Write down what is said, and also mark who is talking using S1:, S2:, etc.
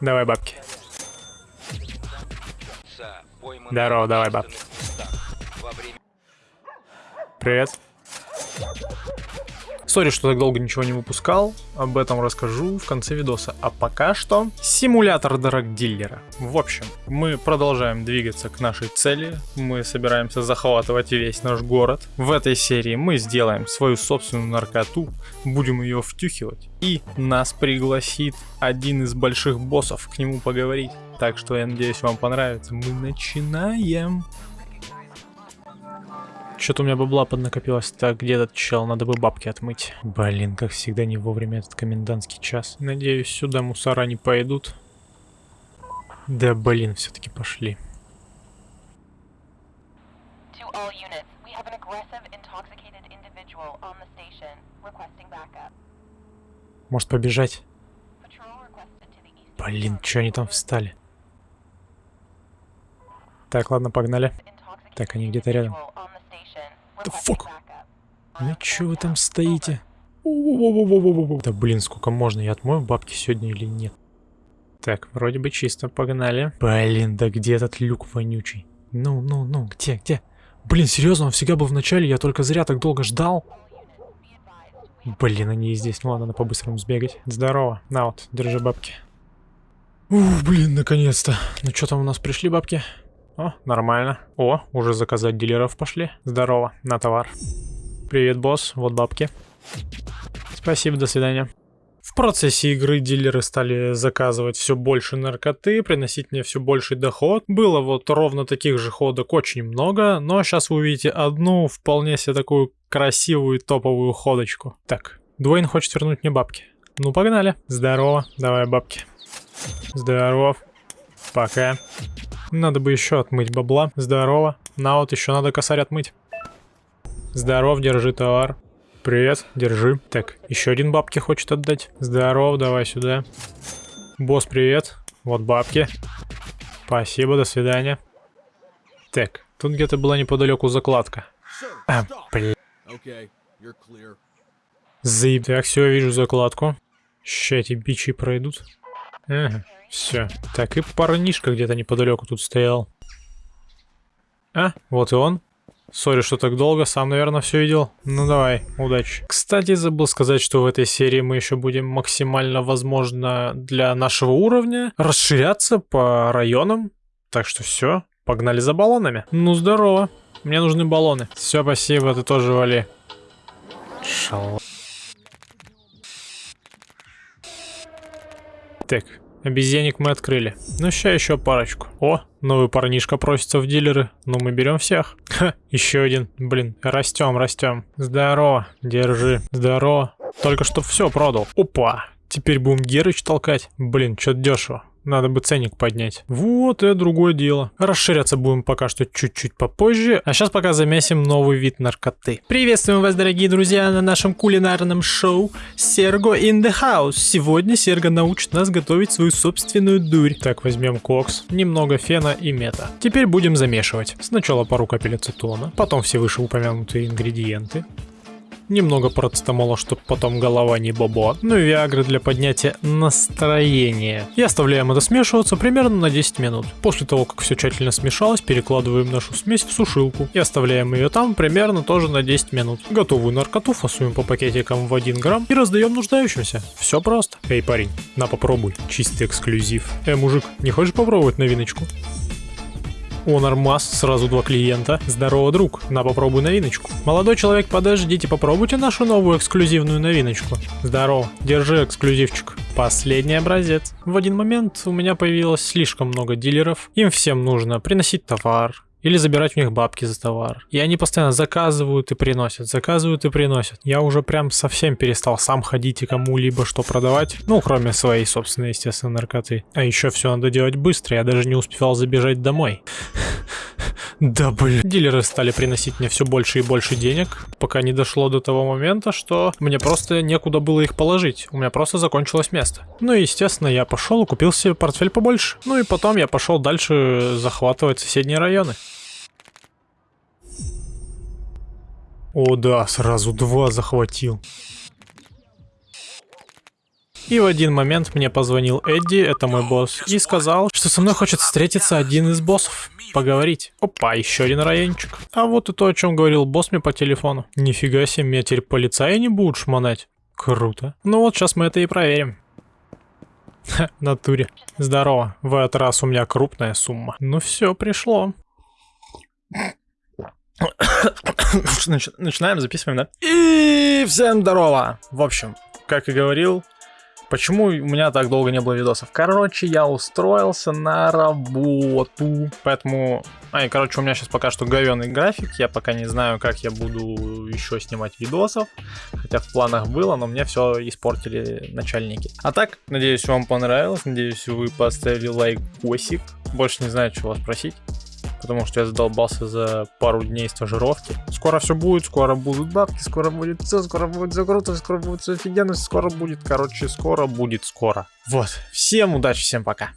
S1: Давай бабки. Здорово, давай бабки. Привет. Сори, что так долго ничего не выпускал, об этом расскажу в конце видоса. А пока что симулятор драгдиллера. В общем, мы продолжаем двигаться к нашей цели, мы собираемся захватывать весь наш город. В этой серии мы сделаем свою собственную наркоту, будем ее втюхивать, и нас пригласит один из больших боссов к нему поговорить. Так что я надеюсь вам понравится. Мы начинаем. Что-то у меня бабла поднакопилось. Так, где этот чел? Надо бы бабки отмыть. Блин, как всегда, не вовремя этот комендантский час. Надеюсь, сюда мусора не пойдут. Да, блин, все-таки пошли. Может побежать? Блин, что они там встали? Так, ладно, погнали. Так, они где-то рядом. Да фак. Ну чё вы там стоите? Да блин, сколько можно? Я отмою бабки сегодня или нет? Так, вроде бы чисто, погнали. Блин, да где этот люк вонючий? Ну, ну, ну, где, где? Блин, серьезно, он всегда был в начале, я только зря так долго ждал. Блин, они и здесь. Ну ладно, надо по-быстрому сбегать. Здорово. На вот, держи бабки. Ух, блин, наконец-то. Ну что там у нас пришли бабки? О, нормально. О, уже заказать дилеров пошли. Здорово, на товар. Привет, босс, вот бабки. Спасибо, до свидания. В процессе игры дилеры стали заказывать все больше наркоты, приносить мне все больший доход. Было вот ровно таких же ходок очень много, но сейчас вы увидите одну вполне себе такую красивую топовую ходочку. Так, Дуэйн хочет вернуть мне бабки. Ну, погнали. Здорово, давай бабки. Здоров. Пока. Надо бы еще отмыть бабла. Здорово. На вот еще надо косарь отмыть. Здоров, держи товар. Привет, держи. Так, еще один бабки хочет отдать. Здоров, давай сюда. Босс, привет. Вот бабки. Спасибо, до свидания. Так, тут где-то была неподалеку закладка. А, блин. Заеб. Так, все, вижу закладку. Ща эти бичи пройдут. Все. Так, и парнишка где-то неподалеку тут стоял. А, вот и он. Сори, что так долго, сам, наверное, все видел. Ну давай, удачи. Кстати, забыл сказать, что в этой серии мы еще будем максимально, возможно, для нашего уровня расширяться по районам. Так что все, погнали за баллонами. Ну здорово, мне нужны баллоны. Все, спасибо, ты тоже вали. Шал. Так, Обезьянник мы открыли. Ну, сейчас еще парочку. О, новый парнишка просится в дилеры. Ну, мы берем всех. Ха, еще один. Блин, растем, растем. Здорово, держи. Здорово. Только что все продал. Опа. Теперь будем Герыч толкать. Блин, что-то дешево. Надо бы ценник поднять. Вот, это другое дело. Расширяться будем пока что чуть-чуть попозже. А сейчас пока замесим новый вид наркоты. Приветствуем вас, дорогие друзья, на нашем кулинарном шоу Серго in the House. Сегодня Серго научит нас готовить свою собственную дурь. Так, возьмем кокс, немного фена и мета. Теперь будем замешивать. Сначала пару капель ацетона, потом все вышеупомянутые ингредиенты немного парацетамола, чтобы потом голова не бобо, ну и виагры для поднятия настроения. И оставляем это смешиваться примерно на 10 минут. После того, как все тщательно смешалось, перекладываем нашу смесь в сушилку и оставляем ее там примерно тоже на 10 минут. Готовую наркоту фасуем по пакетикам в 1 грамм и раздаем нуждающимся. Все просто. Эй, парень, на попробуй, чистый эксклюзив. Эй, мужик, не хочешь попробовать новиночку? О, нормас, сразу два клиента. Здорово, друг, на попробуй новиночку. Молодой человек, подождите, попробуйте нашу новую эксклюзивную новиночку. Здорово, держи эксклюзивчик. Последний образец. В один момент у меня появилось слишком много дилеров. Им всем нужно приносить товар, или забирать у них бабки за товар. И они постоянно заказывают и приносят, заказывают и приносят. Я уже прям совсем перестал сам ходить и кому-либо что продавать. Ну, кроме своей собственной, естественно, наркоты. А еще все надо делать быстро, я даже не успевал забежать домой. Да блин. Дилеры стали приносить мне все больше и больше денег, пока не дошло до того момента, что мне просто некуда было их положить. У меня просто закончилось место. Ну и естественно я пошел и купил себе портфель побольше. Ну и потом я пошел дальше захватывать соседние районы. О да, сразу два захватил. И в один момент мне позвонил Эдди, это мой босс, и сказал, что со мной хочет встретиться один из боссов. Поговорить. Опа, еще один райончик. А вот и то, о чем говорил босс мне по телефону. Нифига себе, меня теперь полицаи не будут шмонать. Круто. Ну вот, сейчас мы это и проверим. Ха, натуре. Здорово. В этот раз у меня крупная сумма. Ну все, пришло. Нач- Начинаем, записываем, да? И всем здорово! В общем, как и говорил, почему у меня так долго не было видосов? Короче, я устроился на работу, поэтому... А, и, короче, у меня сейчас пока что говёный график, я пока не знаю, как я буду еще снимать видосов, хотя в планах было, но мне все испортили начальники. А так, надеюсь, вам понравилось, надеюсь, вы поставили лайкосик, больше не знаю, чего спросить потому что я задолбался за пару дней стажировки. Скоро все будет, скоро будут бабки, скоро будет все, скоро будет все круто, скоро будет все офигенно, скоро будет, короче, скоро будет скоро. Вот, всем удачи, всем пока.